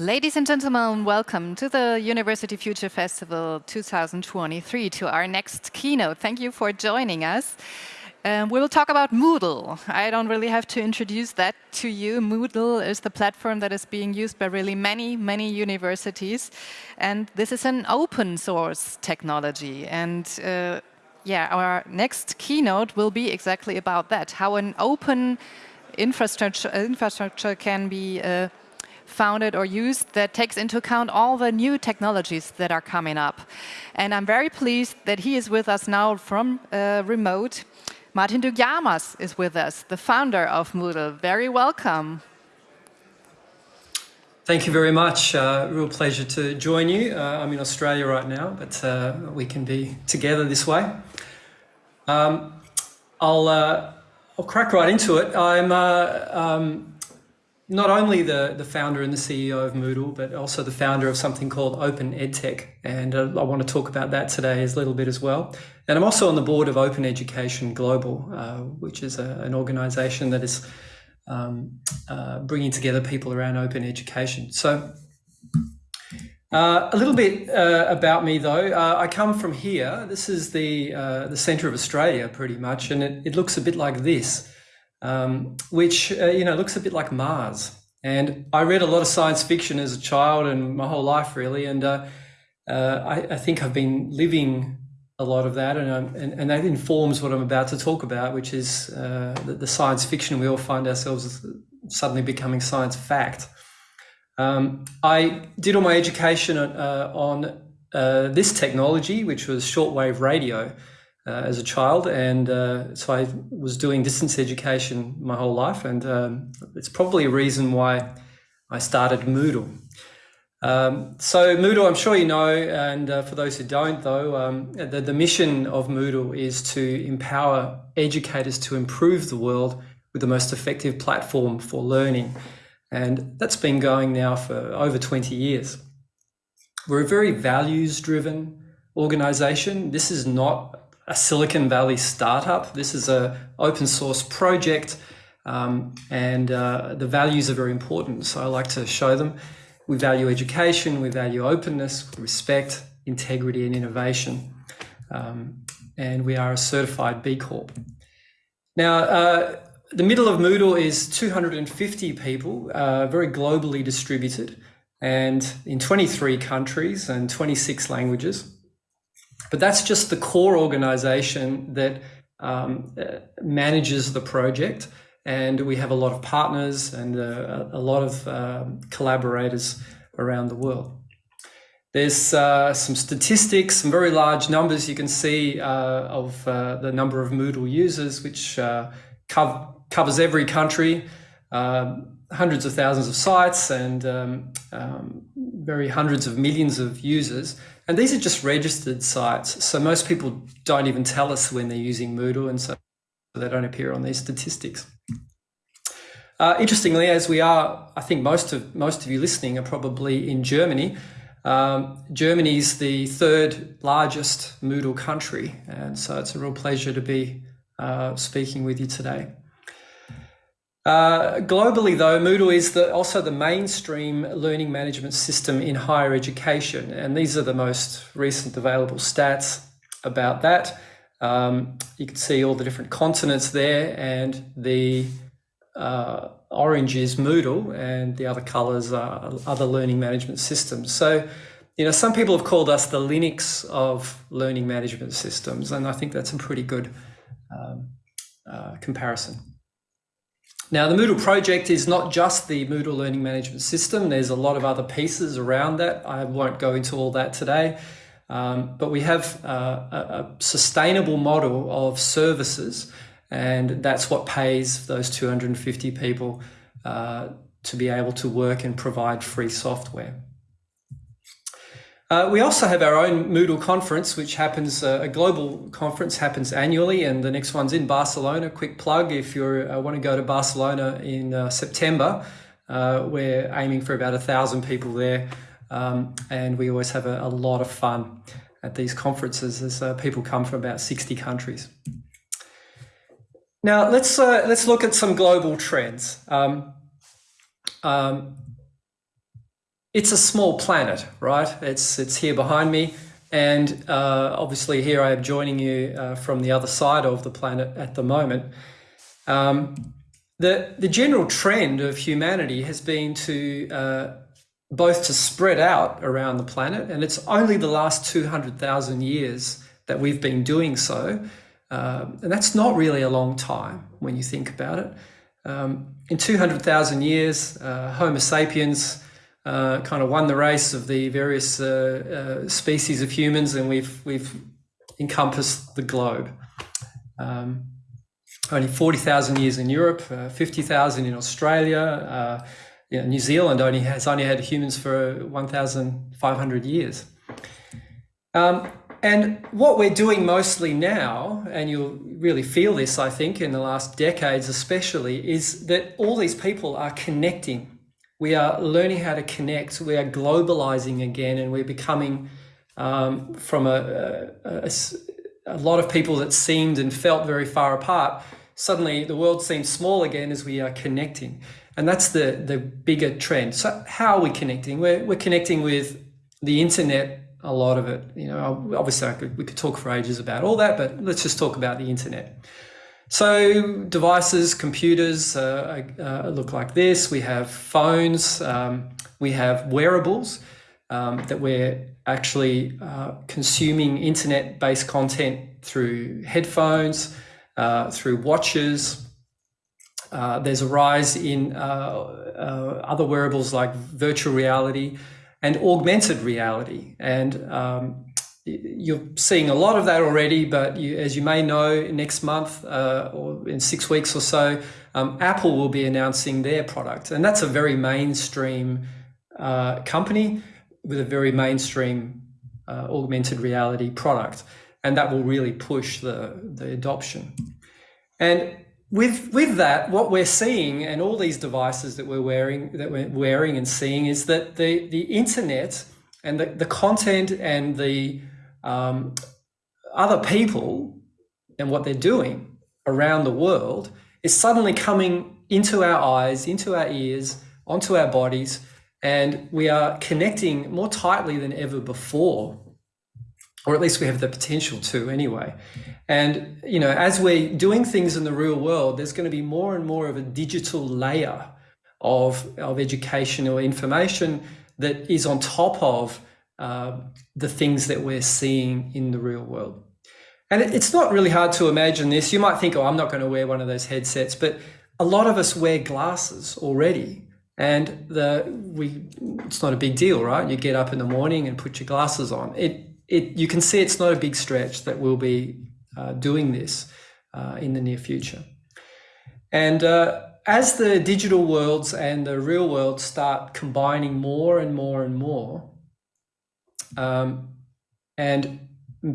Ladies and gentlemen, welcome to the University Future Festival 2023, to our next keynote. Thank you for joining us. Um, we will talk about Moodle. I don't really have to introduce that to you. Moodle is the platform that is being used by really many, many universities. And this is an open source technology. And uh, yeah, our next keynote will be exactly about that, how an open infrastructure, infrastructure can be uh, founded or used that takes into account all the new technologies that are coming up. And I'm very pleased that he is with us now from uh, remote. Martin Dougiamas is with us, the founder of Moodle. Very welcome. Thank you very much. Uh, real pleasure to join you. Uh, I'm in Australia right now, but uh, we can be together this way. Um, I'll, uh, I'll crack right into it. I'm uh, um, not only the, the founder and the CEO of Moodle, but also the founder of something called Open EdTech. And uh, I want to talk about that today a little bit as well. And I'm also on the board of Open Education Global, uh, which is a, an organization that is um, uh, bringing together people around open education. So uh, a little bit uh, about me, though. I come from here. This is the, the centre of Australia, pretty much, and it, it looks a bit like this um, which uh, you know looks a bit like Mars. And I read a lot of science fiction as a child and my whole life really, and uh, uh, I, I, think I've been living a lot of that, and, and, and that informs what I'm about to talk about, which is uh, the, the, science fiction we all find ourselves suddenly becoming science fact. Um, I did all my education uh, on uh, this technology, which was shortwave radio uh, as a child, and uh, so I was doing distance education my whole life, and um, it's probably a reason why I started Moodle. Um, so Moodle, I'm sure you know, and uh, for those who don't, though, um, the, the mission of Moodle is to empower educators to improve the world with the most effective platform for learning, and that's been going now for over 20 years. We're a very values-driven organization. This is not a Silicon Valley startup. This is a open source project um, and uh, the values are very important. So I like to show them. We value education, we value openness, respect, integrity and innovation. Um, and we are a certified B Corp. Now, uh, the middle of Moodle is 250 people, uh, very globally distributed and in 23 countries and 26 languages. But that's just the core organization that um, uh, manages the project. And we have a lot of partners and uh, a lot of uh, collaborators around the world. There's uh, some statistics, some very large numbers you can see uh, of uh, the number of Moodle users, which co covers every country, um, hundreds of thousands of sites and um, um, very hundreds of millions of users. And these are just registered sites. So most people don't even tell us when they're using Moodle and so they don't appear on these statistics. Uh, interestingly, as we are, I think most of most of you listening are probably in Germany. Um, Germany is the third largest Moodle country, and so it's a real pleasure to be uh, speaking with you today. Uh, globally, though, Moodle is the, also the mainstream learning management system in higher education, and these are the most recent available stats about that. Um, you can see all the different continents there, and the uh, orange is Moodle, and the other colors are other learning management systems. So, you know, some people have called us the Linux of learning management systems, and I think that's a pretty good um, uh, comparison. Now, the Moodle project is not just the Moodle learning management system. There's a lot of other pieces around that. I won't go into all that today. Um, but we have uh, a, a, sustainable model of services, and that's what pays those 250 people uh, to be able to work and provide free software. Uh, we also have our own Moodle conference, which happens, uh, a global conference happens annually, and the next one's in Barcelona. Quick plug if you uh, want to go to Barcelona in uh, September. Uh, we're aiming for about a thousand people there, um, and we always have a, a, lot of fun at these conferences as uh, people come from about 60 countries. Now let's let's look at some global trends. Um, um, it's a small planet, right? It's it's here behind me, and uh, obviously here I am joining you uh, from the other side of the planet at the moment. Um, the the general trend of humanity has been to uh, both to spread out around the planet, and it's only the last two hundred thousand years that we've been doing so, um, and that's not really a long time when you think about it. Um, in two hundred thousand years, uh, Homo sapiens uh, kind of won the race of the various uh, uh, species of humans, and we've we've encompassed the globe. Um, only forty thousand years in Europe, uh, fifty thousand in Australia. Uh, you know, New Zealand only has only had humans for one thousand five hundred years. Um, and what we're doing mostly now, and you'll really feel this, I think, in the last decades especially, is that all these people are connecting we are learning how to connect. We are globalizing again, and we're becoming um, from a, a, a, lot of people that seemed and felt very far apart. Suddenly, the world seems small again as we are connecting, and that's the the bigger trend. So, how are we connecting? We're we're connecting with the internet. A lot of it, you know. Obviously, could, we could talk for ages about all that, but let's just talk about the internet. So devices, computers uh, uh, look like this. We have phones, um, we have wearables um, that we're actually uh, consuming internet-based content through headphones, uh, through watches. Uh, there's a rise in uh, other wearables like virtual reality and augmented reality. And um, you're seeing a lot of that already, but you, as you may know, next month uh, or in six weeks or so, um, Apple will be announcing their product. And that's a very mainstream uh, company with a very mainstream uh, augmented reality product. And that will really push the, the adoption. And with, with that, what we're seeing and all these devices that we're wearing, that we're wearing and seeing is that the, the internet and the, the content and the um, other people and what they're doing around the world is suddenly coming into our eyes, into our ears, onto our bodies, and we are connecting more tightly than ever before, or at least we have the potential to anyway. And you know, as we're doing things in the real world, there's going to be more and more of a digital layer of, of education or information that is on top of uh, the things that we're seeing in the real world. And it's not really hard to imagine this. You might think, oh, I'm not going to wear one of those headsets, but a lot of us wear glasses already. And the we it's not a big deal, right? You get up in the morning and put your glasses on. It it you can see it's not a big stretch that we'll be uh, doing this uh, in the near future. And uh, as the digital worlds and the real world start combining more and more and more, um, and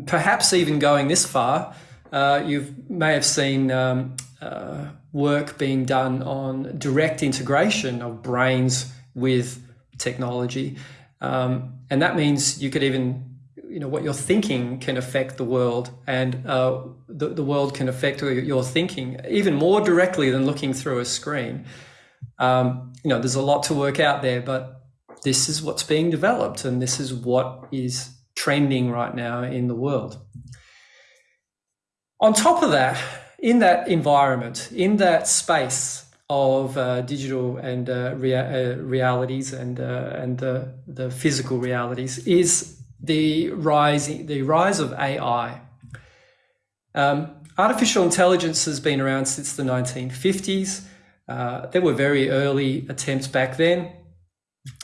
perhaps even going this far, uh, you may have seen um, uh, work being done on direct integration of brains with technology. Um, and that means you could even, you know, what you're thinking can affect the world and uh, the, the world can affect your thinking even more directly than looking through a screen. Um, you know, there's a lot to work out there, but this is what's being developed and this is what is trending right now in the world. On top of that, in that environment, in that space of uh, digital and uh, rea uh, realities and uh, and the the physical realities, is the rise the rise of AI. Um, artificial intelligence has been around since the 1950s. Uh, there were very early attempts back then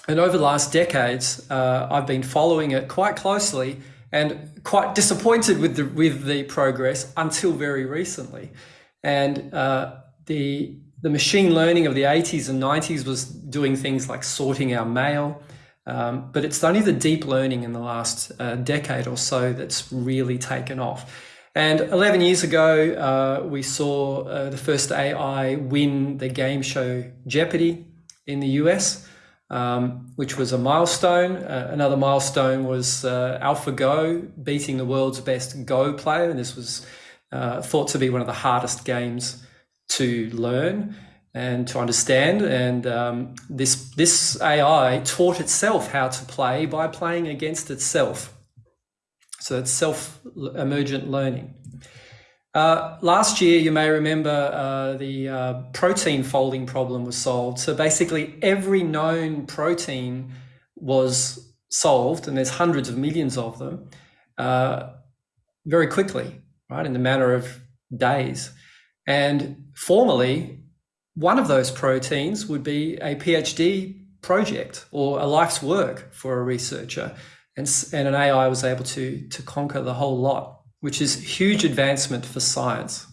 and over the last decades, uh, I've been following it quite closely and quite disappointed with the with the progress until very recently. And uh, the the machine learning of the 80s and 90s was doing things like sorting our mail, um, but it's only the deep learning in the last uh, decade or so that's really taken off. And 11 years ago, uh, we saw uh, the first AI win the game show Jeopardy in the US um, which was a milestone. Uh, another milestone was uh, AlphaGo beating the world's best Go player. And this was uh, thought to be one of the hardest games to learn. and to understand. And um, this this AI taught itself how to play by playing against itself. So it's self emergent learning. Uh, last year, you may remember uh, the uh, protein folding problem was solved. So basically, every known protein was solved, and there's hundreds of millions of them, uh, very quickly, right, in the matter of days. And formally, one of those proteins would be a PhD project or a life's work for a researcher. And, and an AI was able to, to conquer the whole lot, which is huge advancement for science.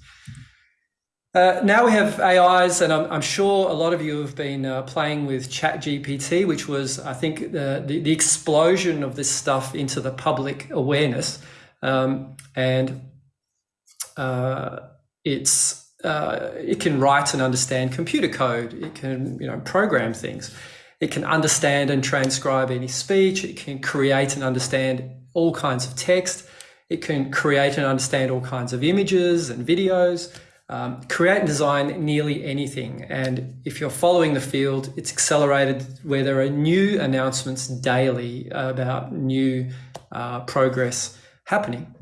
Uh, now we have AIs, and I'm, I'm, sure a lot of you have been uh, playing with ChatGPT, which was, I think, the, the, the, explosion of this stuff into the public awareness. Um, and uh, it's uh, it can write and understand computer code. It can, you know, program things. It can understand and transcribe any speech. It can create and understand all kinds of text. It can create and understand all kinds of images and videos. Um, create and design nearly anything. And if you're following the field, it's accelerated where there are new announcements daily about new uh, progress happening.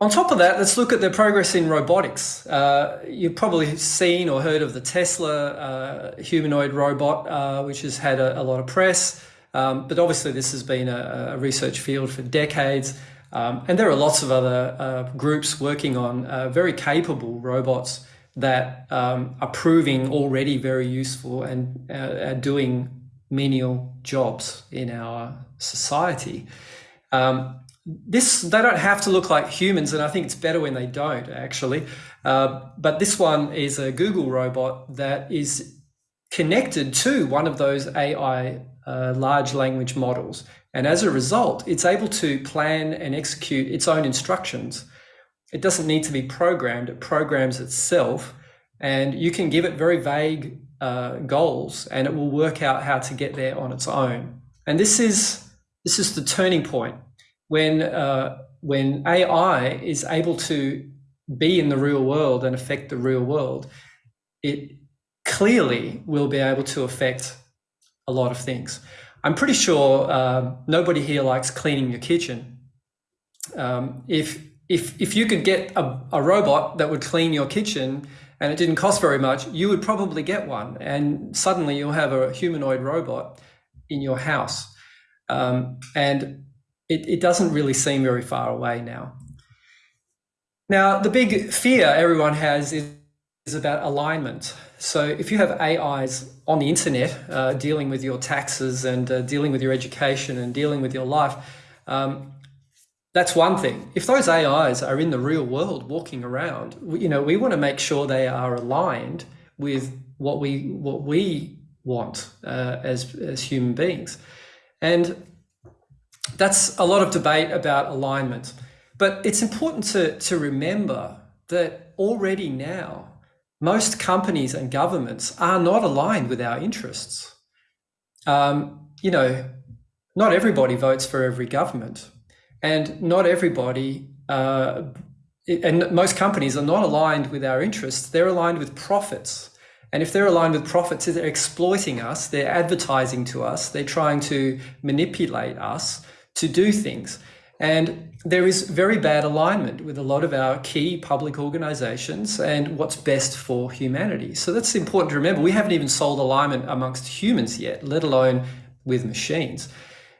On top of that, let's look at the progress in robotics. Uh, you've probably seen or heard of the Tesla uh, humanoid robot, uh, which has had a, a lot of press. Um, but obviously, this has been a, a research field for decades. Um, and there are lots of other uh, groups working on uh, very capable robots that um, are proving already very useful and uh, are doing menial jobs in our society. Um, this they don't have to look like humans and i think it's better when they don't actually uh, but this one is a google robot that is connected to one of those ai uh, large language models. And as a result it's able to plan and execute its own instructions. It doesn't need to be programmed it programs itself and you can give it very vague uh, goals and it will work out how to get there on its own. And this is this is the turning point when uh, when AI is able to be in the real world and affect the real world, it clearly will be able to affect a lot of things. I'm pretty sure uh, nobody here likes cleaning your kitchen. Um, if if if you could get a, a robot that would clean your kitchen and it didn't cost very much, you would probably get one, and suddenly you'll have a humanoid robot in your house. Um, and it, it doesn't really seem very far away now. Now, the big fear everyone has is, is about alignment. So if you have AIs on the internet uh, dealing with your taxes and uh, dealing with your education and dealing with your life, um, that's one thing. If those AIs are in the real world walking around, you know, we want to make sure they are aligned with what we what we want uh, as as human beings. And that's a lot of debate about alignment. But it's important to, to remember that already now, most companies and governments are not aligned with our interests. Um, you know, not everybody votes for every government, and not everybody, uh, and most companies are not aligned with our interests. They're aligned with profits. And if they're aligned with profits, they're exploiting us, they're advertising to us, they're trying to manipulate us to do things. And there is very bad alignment with a lot of our key public organizations and what's best for humanity. So that's important to remember. We haven't even solved alignment amongst humans yet, let alone with machines.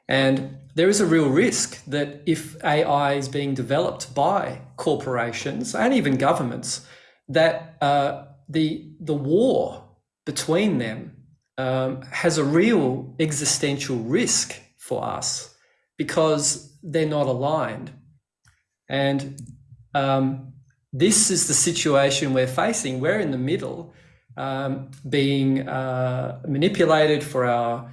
And there is a real risk that if AI is being developed by corporations and even governments, that uh, the the war between them um, has a real existential risk for us because they're not aligned. And um, this is the situation we're facing. We're in the middle, um, being uh, manipulated for our,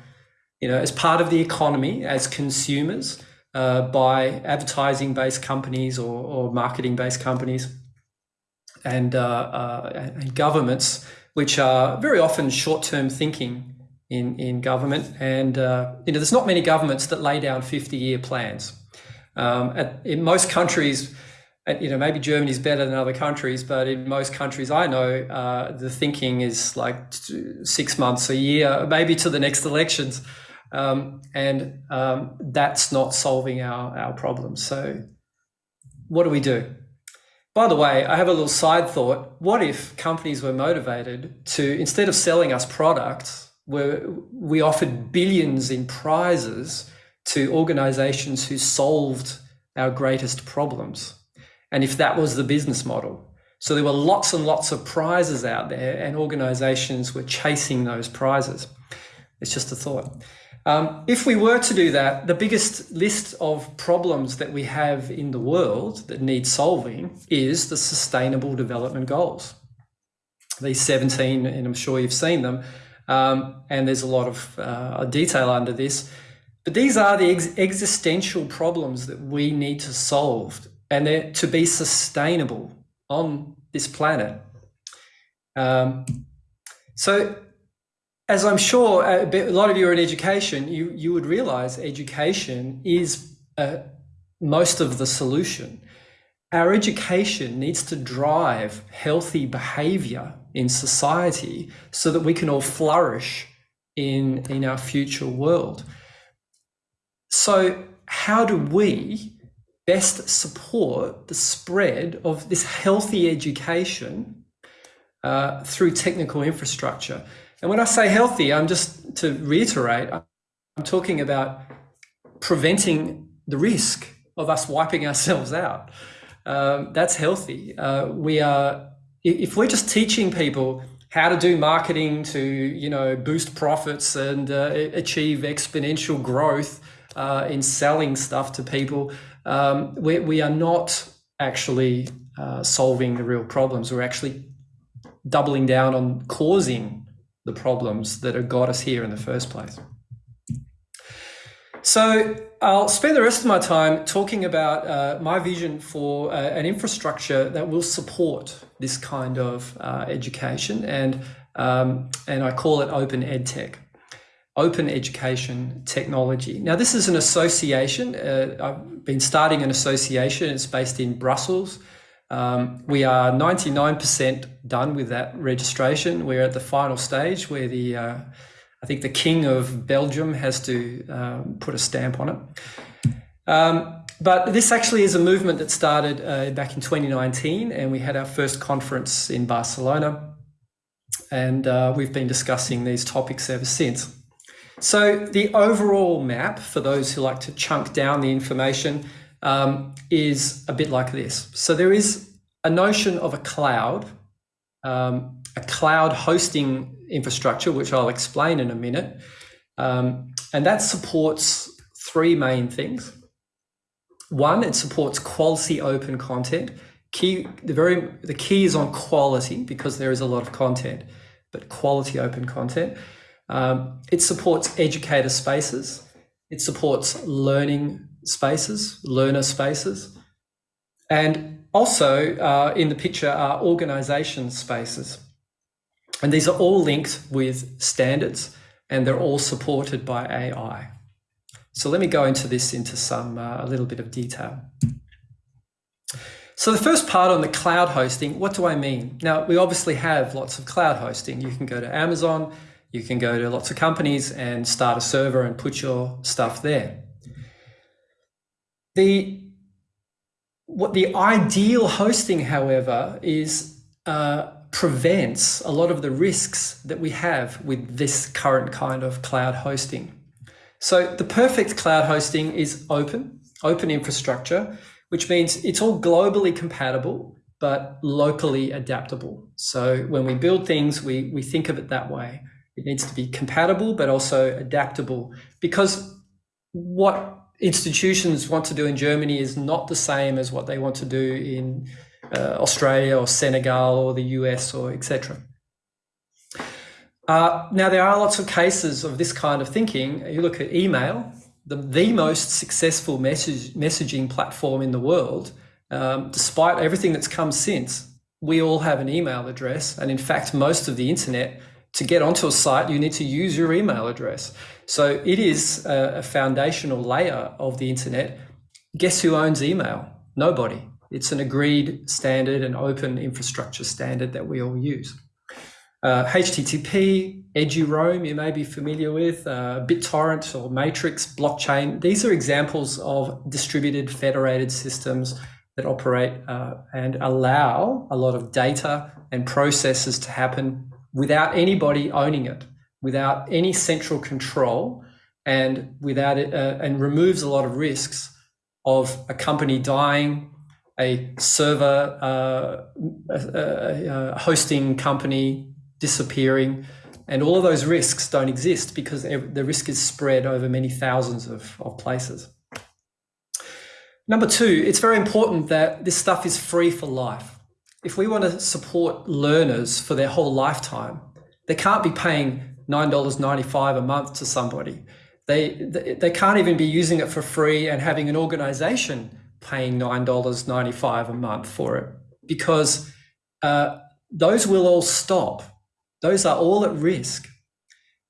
you know, as part of the economy, as consumers, uh, by advertising based companies or, or marketing based companies and, uh, uh, and governments, which are very often short term thinking in, in government. And, uh, you know, there's not many governments that lay down 50 year plans. Um, at, in most countries, and you know maybe Germany's better than other countries, but in most countries I know, uh, the thinking is like six months, a year, maybe to the next elections, um, and um, that's not solving our our problems. So, what do we do? By the way, I have a little side thought. What if companies were motivated to instead of selling us products, where we offered billions in prizes to organizations who solved our greatest problems? and if that was the business model. So there were lots and lots of prizes out there, and organizations were chasing those prizes. It's just a thought. Um, if we were to do that, the biggest list of problems that we have in the world that need solving is the Sustainable Development Goals. These 17, and I'm sure you've seen them, um, and there's a lot of uh, detail under this. But these are the ex existential problems that we need to solve and they're to be sustainable on this planet. Um, so, as I'm sure a, bit, a, lot of you are in education, you, you would realize education is uh, most of the solution. Our education needs to drive healthy behavior in society so that we can all flourish in, in our future world. So, how do we best support the spread of this healthy education uh, through technical infrastructure. And when I say healthy, I'm just to reiterate, I'm talking about preventing the risk of us wiping ourselves out. Um, that's healthy. Uh, we are, if we're just teaching people how to do marketing to, you know, boost profits and uh, achieve exponential growth uh, in selling stuff to people, um, we, we are not actually uh, solving the real problems. We're actually doubling down on causing the problems that have got us here in the first place. So I'll spend the rest of my time talking about uh, my vision for uh, an infrastructure that will support this kind of uh, education, and um, and I call it open edtech open education technology. Now, this is an association. Uh, I've been starting an association. It's based in Brussels. Um, we are 99% done with that registration. We're at the final stage where the, uh, I think the King of Belgium has to um, put a stamp on it. Um, but this actually is a movement that started uh, back in 2019, and we had our first conference in Barcelona. And uh, we've been discussing these topics ever since. So the overall map, for those who like to chunk down the information, um, is a bit like this. So there is a notion of a cloud, um, a cloud hosting infrastructure, which I'll explain in a minute. Um, and that supports three main things. One, it supports quality open content. Key, the very the key is on quality because there is a lot of content, but quality open content. Um, it supports educator spaces. It supports learning spaces, learner spaces. And also uh, in the picture are organization spaces. And these are all linked with standards and they're all supported by AI. So let me go into this into some, uh, a little bit of detail. So the first part on the cloud hosting, what do I mean? Now, we obviously have lots of cloud hosting. You can go to Amazon, you can go to lots of companies and start a server and put your stuff there. The what the ideal hosting, however, is uh, prevents a lot of the risks that we have with this current kind of cloud hosting. So the perfect cloud hosting is open, open infrastructure, which means it's all globally compatible, but locally adaptable. So when we build things, we, we think of it that way. It needs to be compatible, but also adaptable because what institutions want to do in Germany is not the same as what they want to do in uh, Australia or Senegal or the US or etc. Uh, now, there are lots of cases of this kind of thinking. You look at email, the, the most successful message, messaging platform in the world, um, despite everything that's come since, we all have an email address. And in fact, most of the internet to get onto a site, you need to use your email address. So it is a, foundational layer of the internet. Guess who owns email? Nobody. It's an agreed standard, and open infrastructure standard that we all use. Uh, HTTP, EduRoam, you may be familiar with, uh, BitTorrent or Matrix, blockchain. These are examples of distributed federated systems that operate uh, and allow a lot of data and processes to happen without anybody owning it, without any central control, and without it, uh, and removes a lot of risks of a company dying, a server, uh, a, a hosting company disappearing, and all of those risks don't exist because the risk is spread over many thousands of, of places. Number two, it's very important that this stuff is free for life. If we want to support learners for their whole lifetime, they can't be paying $9.95 a month to somebody. They, they can't even be using it for free and having an organization paying $9.95 a month for it because uh, those will all stop. Those are all at risk.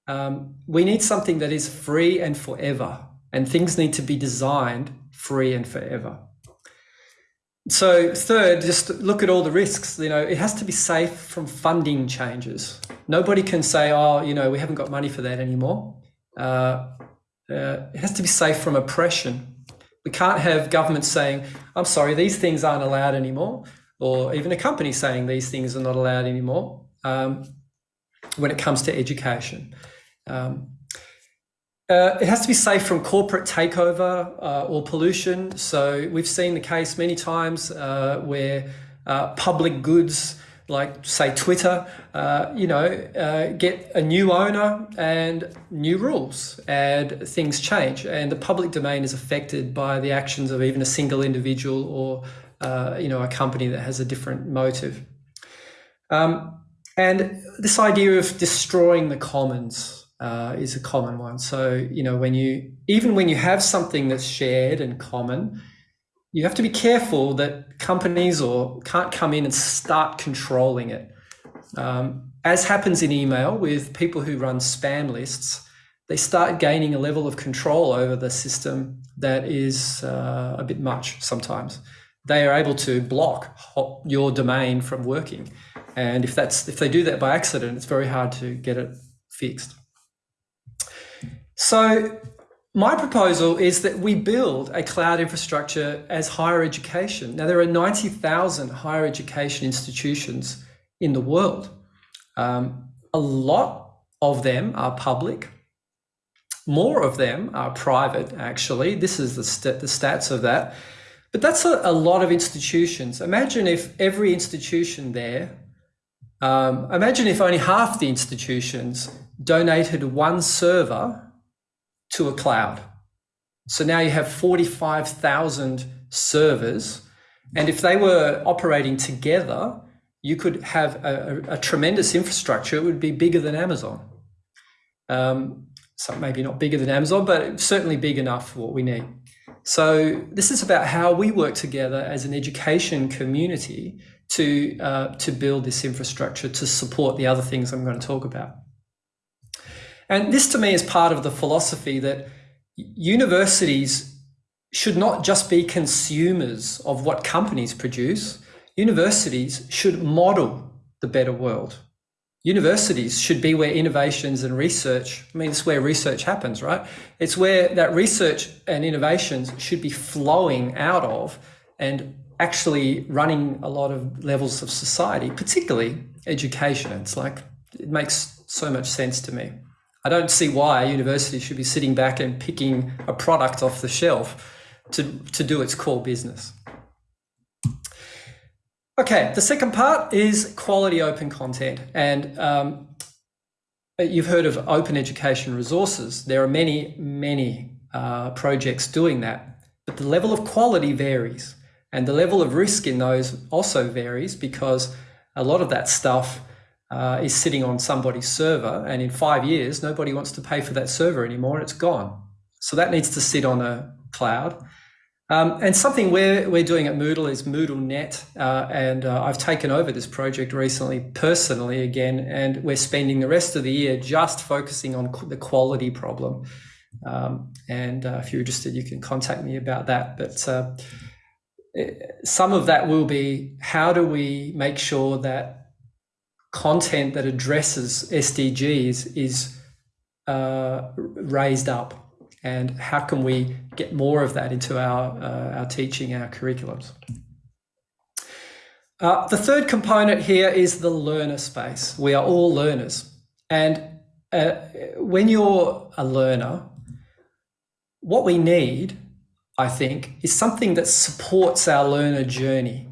Um, we need something that is free and forever, and things need to be designed free and forever. So third, just look at all the risks. You know, it has to be safe from funding changes. Nobody can say, oh, you know, we haven't got money for that anymore. Uh, uh, it has to be safe from oppression. We can't have governments saying, I'm sorry, these things aren't allowed anymore, or even a company saying these things are not allowed anymore um, when it comes to education. Um, uh, it has to be safe from corporate takeover uh, or pollution. So we've seen the case many times uh, where uh, public goods, like say Twitter, uh, you know, uh, get a new owner and new rules, and things change, and the public domain is affected by the actions of even a single individual or you know a company that has a different motive. Um, and this idea of destroying the commons uh, is a common one. So, you know, when you, even when you have something that's shared and common, you have to be careful that companies or can't come in and start controlling it. Um, as happens in email with people who run spam lists, they start gaining a level of control over the system that is uh, a bit much sometimes. They are able to block your domain from working. And if that's if they do that by accident, it's very hard to get it fixed. So my proposal is that we build a cloud infrastructure as higher education. Now, there are 90,000 higher education institutions in the world. Um, a lot of them are public. More of them are private, actually. This is the, st the stats of that. But that's a, a, lot of institutions. Imagine if every institution there, um, imagine if only half the institutions donated one server to a cloud. So now you have 45,000 servers. And if they were operating together, you could have a, a, a tremendous infrastructure. It would be bigger than Amazon. Um, so maybe not bigger than Amazon, but certainly big enough for what we need. So this is about how we work together as an education community to uh, to build this infrastructure to support the other things I'm going to talk about. And this to me is part of the philosophy that universities should not just be consumers of what companies produce. Universities should model the better world. Universities should be where innovations and research, I mean, it's where research happens, right? It's where that research and innovations should be flowing out of and actually running a lot of levels of society, particularly education. It's like, it makes so much sense to me. I don't see why a university should be sitting back and picking a product off the shelf to, to do its core business. Okay, the second part is quality open content. And um, you've heard of open education resources. There are many, many uh, projects doing that, but the level of quality varies. And the level of risk in those also varies because a lot of that stuff uh, is sitting on somebody's server and in five years nobody wants to pay for that server anymore and it's gone so that needs to sit on a cloud um, and something we're, we're doing at Moodle is MoodleNet, uh, and uh, I've taken over this project recently personally again, and we're spending the rest of the year just focusing on the quality problem. Um, and uh, if you're interested, you can contact me about that. But uh, some of that will be how do we make sure that content that addresses SDGs is uh, raised up, and how can we get more of that into our uh, our teaching, our curriculums. Uh, the third component here is the learner space. We are all learners, and uh, when you're a learner, what we need I think, is something that supports our learner journey.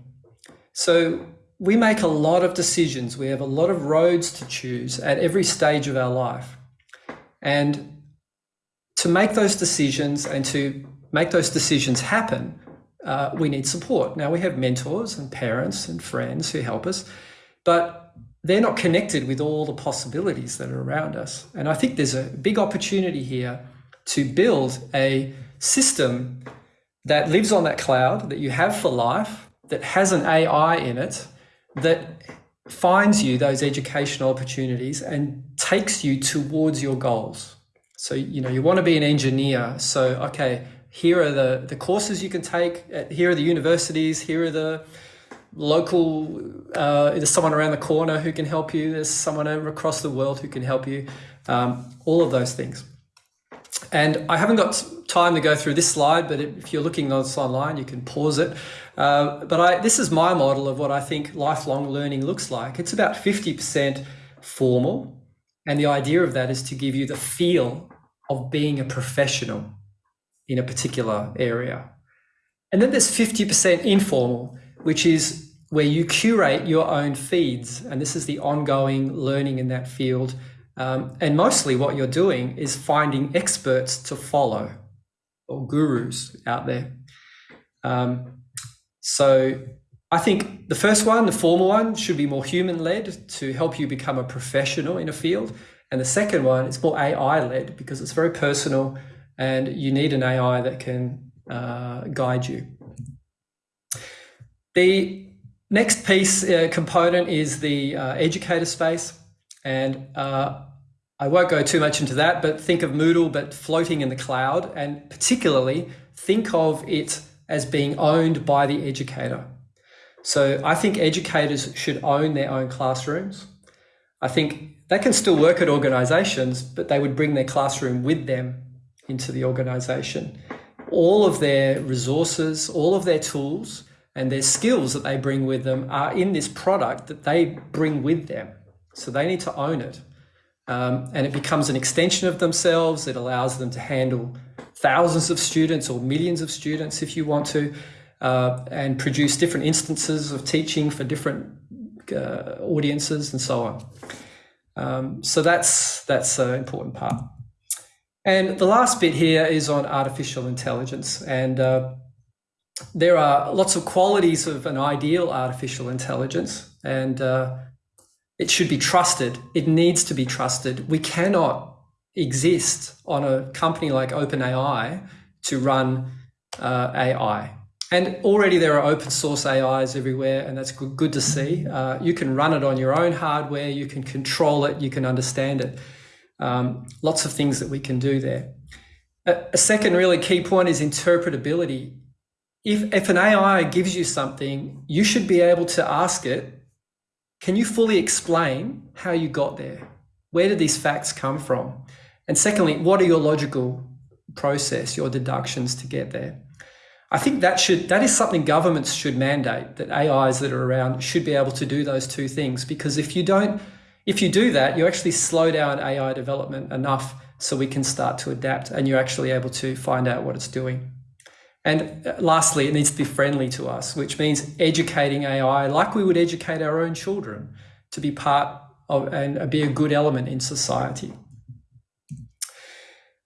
So we make a lot of decisions. We have a lot of roads to choose at every stage of our life. And to make those decisions and to make those decisions happen, uh, we need support. Now, we have mentors and parents and friends who help us, but they're not connected with all the possibilities that are around us. And I think there's a big opportunity here to build a system that lives on that cloud that you have for life, that has an AI in it, that finds you those educational opportunities and takes you towards your goals. So, you know, you want to be an engineer. So, okay, here are the, the courses you can take, here are the universities, here are the local, uh, there's someone around the corner who can help you, there's someone across the world who can help you, um, all of those things. And I haven't got time to go through this slide, but if you're looking on this online, you can pause it. Uh, but I, this is my model of what I think lifelong learning looks like. It's about 50% formal. And the idea of that is to give you the feel of being a professional in a particular area. And then there's 50% informal, which is where you curate your own feeds. And this is the ongoing learning in that field um, and mostly what you're doing is finding experts to follow or gurus out there. Um, so I think the first one, the formal one, should be more human led to help you become a professional in a field. And the second one is more AI led because it's very personal and you need an AI that can uh, guide you. The next piece uh, component is the uh, educator space. And uh, I won't go too much into that, but think of Moodle, but floating in the cloud, and particularly think of it as being owned by the educator. So I think educators should own their own classrooms. I think they can still work at organizations, but they would bring their classroom with them into the organization. All of their resources, all of their tools, and their skills that they bring with them are in this product that they bring with them. So they need to own it. Um, and it becomes an extension of themselves. It allows them to handle thousands of students or millions of students if you want to, uh, and produce different instances of teaching for different uh, audiences and so on. Um, so that's that's an important part. And the last bit here is on artificial intelligence. And uh, there are lots of qualities of an ideal artificial intelligence. And uh, it should be trusted. It needs to be trusted. We cannot exist on a company like OpenAI to run uh, AI. And already there are open source AIs everywhere, and that's good, good to see. Uh, you can run it on your own hardware, you can control it, you can understand it. Um, lots of things that we can do there. A, a second really key point is interpretability. If, if an AI gives you something, you should be able to ask it can you fully explain how you got there? Where did these facts come from? And secondly, what are your logical process, your deductions to get there? I think that should that is something governments should mandate that AIs that are around should be able to do those two things because if you don't if you do that, you actually slow down AI development enough so we can start to adapt and you're actually able to find out what it's doing. And uh, lastly, it needs to be friendly to us, which means educating AI like we would educate our own children to be part of and be a good element in society.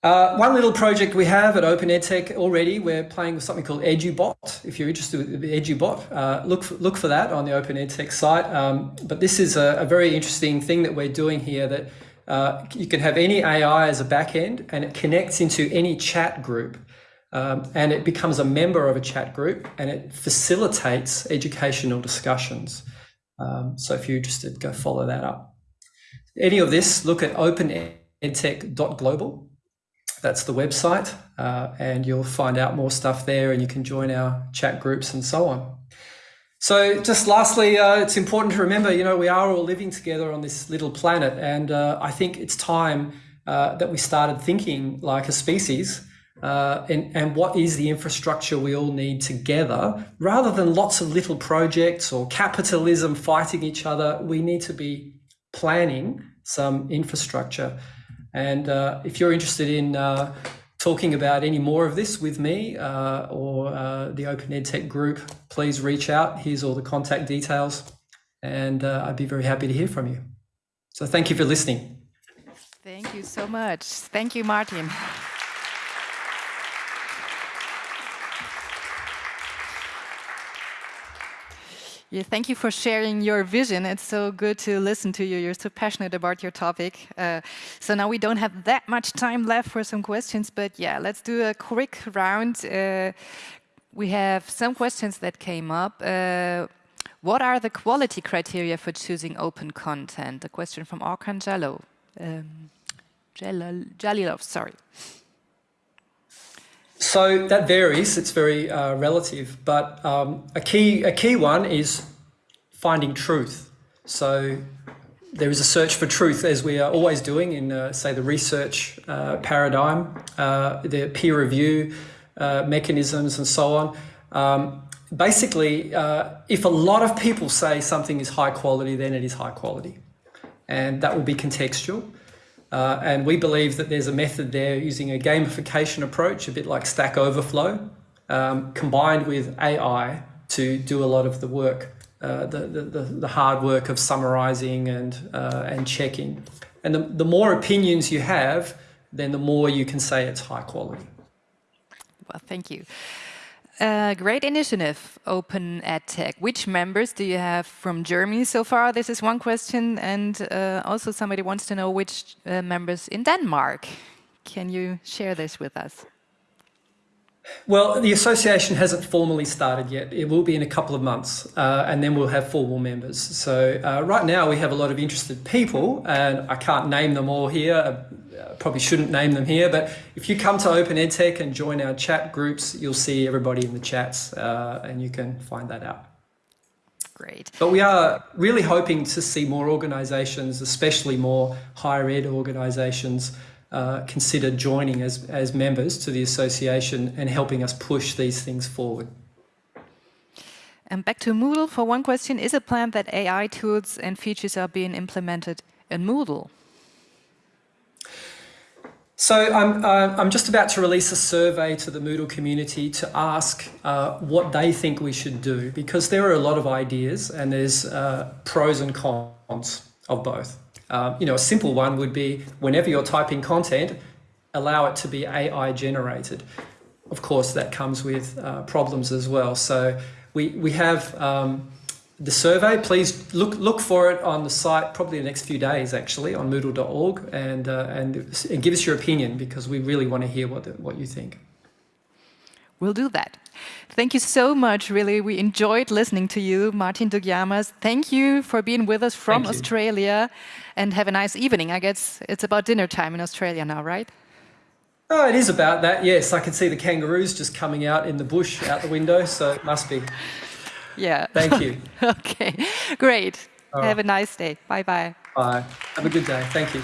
Uh, one little project we have at Open EdTech already, we're playing with something called EduBot. If you're interested in EduBot, uh, look, for, look for that on the Open EdTech site. Um, but this is a, a, very interesting thing that we're doing here that uh, you can have any AI as a backend and it connects into any chat group. Um, and it becomes a member of a chat group and it facilitates educational discussions. Um, so if you're interested, go follow that up. Any of this, look at openedtech.global that's the website, uh, and you'll find out more stuff there, and you can join our chat groups and so on. So, just lastly, uh, it's important to remember, you know, we are all living together on this little planet, and uh, I think it's time uh, that we started thinking like a species. Uh, and, and what is the infrastructure we all need together rather than lots of little projects or capitalism fighting each other we need to be planning some infrastructure and uh, if you're interested in uh, talking about any more of this with me uh, or uh, the Open EdTech group, please reach out. Here's all the contact details, and I'd be very happy to hear from you. So thank you for listening. Thank you so much. Thank you, Martin. Yeah, thank you for sharing your vision. It's so good to listen to you. You're so passionate about your topic. Uh, so now we don't have that much time left for some questions, but yeah, let's do a quick round. Uh, we have some questions that came up. Uh, what are the quality criteria for choosing open content? A question from Jallo. Um, Jalilov, sorry. So that varies. It's very uh, relative, but um, a key a key one is finding truth. So there is a search for truth, as we are always doing in, uh, say, the research uh, paradigm, uh, the peer review uh, mechanisms, and so on. Um, basically, uh, if a lot of people say something is high quality, then it is high quality, and that will be contextual. Uh, and we believe that there's a method there using a gamification approach, a bit like Stack Overflow, um, combined with AI to do a lot of the work, uh, the, the, the, hard work of summarizing and, uh, and checking. And the, the more opinions you have, then the more you can say it's high quality. Well, thank you. Uh, great initiative, Open EdTech. Which members do you have from Germany so far? This is one question. And uh, also somebody wants to know which uh, members in Denmark. Can you share this with us? Well, the association hasn't formally started yet. It will be in a couple of months, uh, and then we'll have formal members. So uh, right now we have a lot of interested people, and I can't name them all here. I probably shouldn't name them here, but if you come to Open EdTech and join our chat groups, you'll see everybody in the chats, uh, and you can find that out. Great. But we are really hoping to see more organisations, especially more higher ed organisations, uh, consider joining as, as members to the association and helping us push these things forward. And back to Moodle for one question, is it planned that AI tools and features are being implemented in Moodle? So I'm, uh, I'm just about to release a survey to the Moodle community to ask uh, what they think we should do because there are a lot of ideas and there's uh, pros and cons of both. Um, you know, a simple one would be whenever you're typing content, allow it to be AI generated. Of course, that comes with uh, problems as well. So we, we have um, the survey. Please look look for it on the site probably the next few days actually on moodle.org and, uh, and, and give us your opinion because we really want to hear what, the, what you think. We'll do that. Thank you so much, really. We enjoyed listening to you, Martin Dougiamas. Thank you for being with us from Australia and have a nice evening. I guess it's about dinner time in Australia now, right? Oh, it is about that, yes. I can see the kangaroos just coming out in the bush out the window, so it must be. Yeah. Thank you. okay, great. Have a nice day. Bye-bye. Bye. Have a good day. Thank you.